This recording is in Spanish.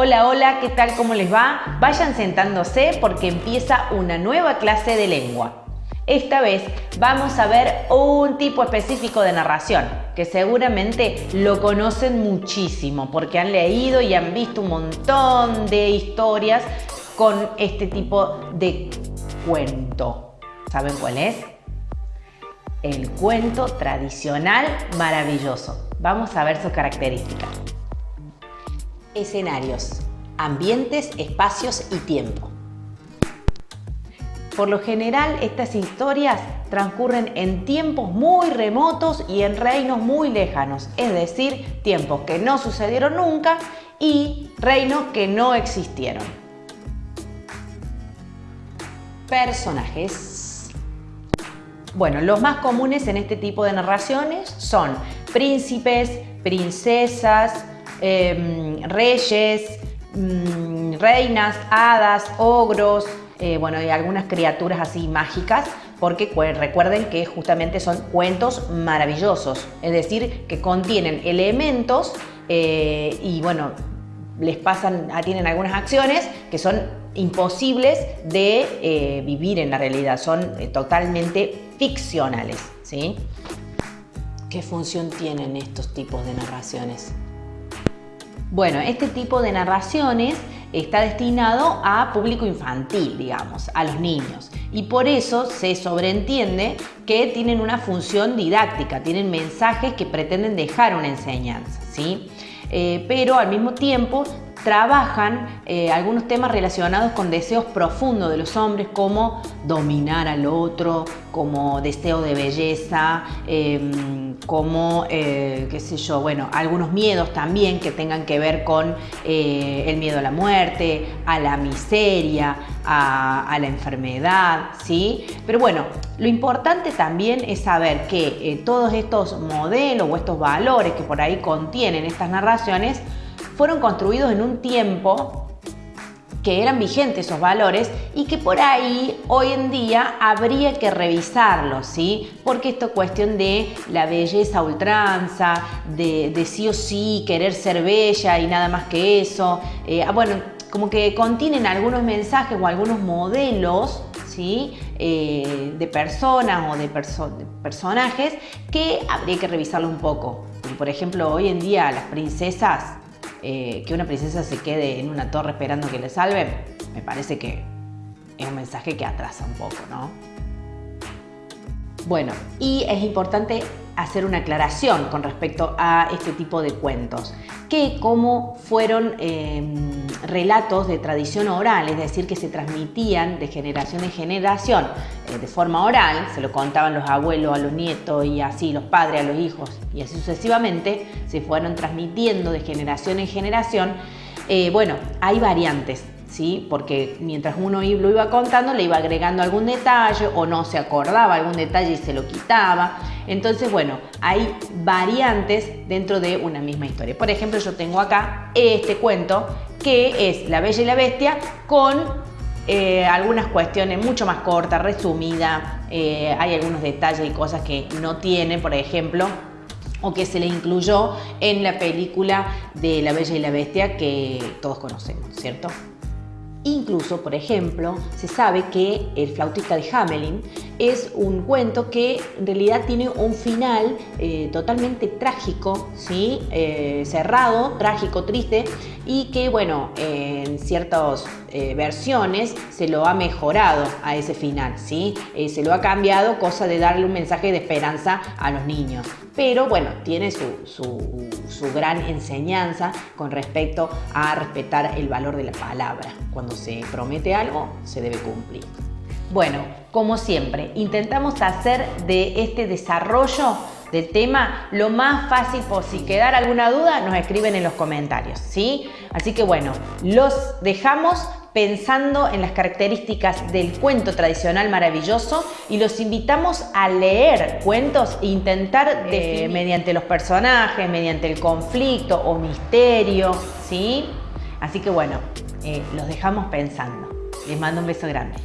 Hola, hola, ¿qué tal? ¿Cómo les va? Vayan sentándose porque empieza una nueva clase de lengua. Esta vez vamos a ver un tipo específico de narración que seguramente lo conocen muchísimo porque han leído y han visto un montón de historias con este tipo de cuento. ¿Saben cuál es? El cuento tradicional maravilloso. Vamos a ver sus características. Escenarios, ambientes, espacios y tiempo. Por lo general, estas historias transcurren en tiempos muy remotos y en reinos muy lejanos, es decir, tiempos que no sucedieron nunca y reinos que no existieron. Personajes. Bueno, los más comunes en este tipo de narraciones son príncipes, princesas, Em, reyes, mm, reinas, hadas, ogros, eh, bueno, y algunas criaturas así mágicas, porque recuerden que justamente son cuentos maravillosos, es decir, que contienen elementos eh, y bueno, les pasan, ah, tienen algunas acciones que son imposibles de eh, vivir en la realidad, son totalmente ficcionales, ¿sí? ¿Qué función tienen estos tipos de narraciones? Bueno, este tipo de narraciones está destinado a público infantil, digamos, a los niños. Y por eso se sobreentiende que tienen una función didáctica, tienen mensajes que pretenden dejar una enseñanza, ¿sí? Eh, pero al mismo tiempo trabajan eh, algunos temas relacionados con deseos profundos de los hombres como dominar al otro, como deseo de belleza, em, como, eh, qué sé yo, bueno, algunos miedos también que tengan que ver con eh, el miedo a la muerte, a la miseria, a, la enfermedad, ¿sí? Pero bueno, lo importante también es saber que todos estos modelos o estos valores que por ahí contienen estas narraciones fueron construidos en un tiempo que eran vigentes esos valores y que por ahí hoy en día habría que revisarlos, ¿sí? Porque esto es cuestión de la belleza ultranza, de, sí o sí querer ser bella y nada más que eso. Eh, ah, bueno, como que contienen algunos mensajes o algunos modelos ¿sí? Eh, de personas o de, de, personajes que habría que revisarlo un poco. Por ejemplo, hoy en día las princesas eh, que una princesa se quede en una torre esperando que le salven, me parece que es un mensaje que atrasa un poco, ¿no? Bueno, y es importante hacer una aclaración con respecto a este tipo de cuentos, que como fueron em, relatos de tradición oral, es decir, que se transmitían de generación en generación eh, de forma oral, se lo contaban los abuelos a los nietos y así los padres a los hijos y así sucesivamente, se fueron transmitiendo de generación en generación, eh, bueno, hay variantes ¿sí? porque mientras uno lo iba contando le iba agregando algún detalle o no se acordaba algún detalle y se lo quitaba. Entonces, bueno, hay variantes dentro de una misma historia. Por ejemplo, yo tengo acá este cuento que es La Bella y la Bestia con eh, algunas cuestiones mucho más cortas, resumidas. Eh, hay algunos detalles y cosas que no tiene, por ejemplo, o que se le incluyó en la película de La Bella y la Bestia que todos conocemos, ¿cierto? Incluso, por ejemplo, se sabe que El flautista de Hamelin es un cuento que en realidad tiene un final eh, totalmente trágico, ¿sí? Eh, cerrado, trágico, triste, y que, bueno, en ciertas eh, versiones se lo ha mejorado a ese final, ¿sí? se lo ha cambiado, cosa de darle un mensaje de esperanza a los niños. Pero, bueno, tiene su, su, su gran enseñanza con respecto a respetar el valor de la palabra. Cuando se promete algo, se debe cumplir. Bueno, como siempre, intentamos hacer de este desarrollo del tema lo más fácil posible. Si quedara alguna duda, nos escriben en los comentarios, ¿sí? Así que bueno, los dejamos pensando en las características del cuento tradicional maravilloso y los invitamos a leer cuentos e intentar eh, mediante los personajes, mediante el conflicto o misterio, ¿sí? Así que bueno, eh, los dejamos pensando. Les mando un beso grande.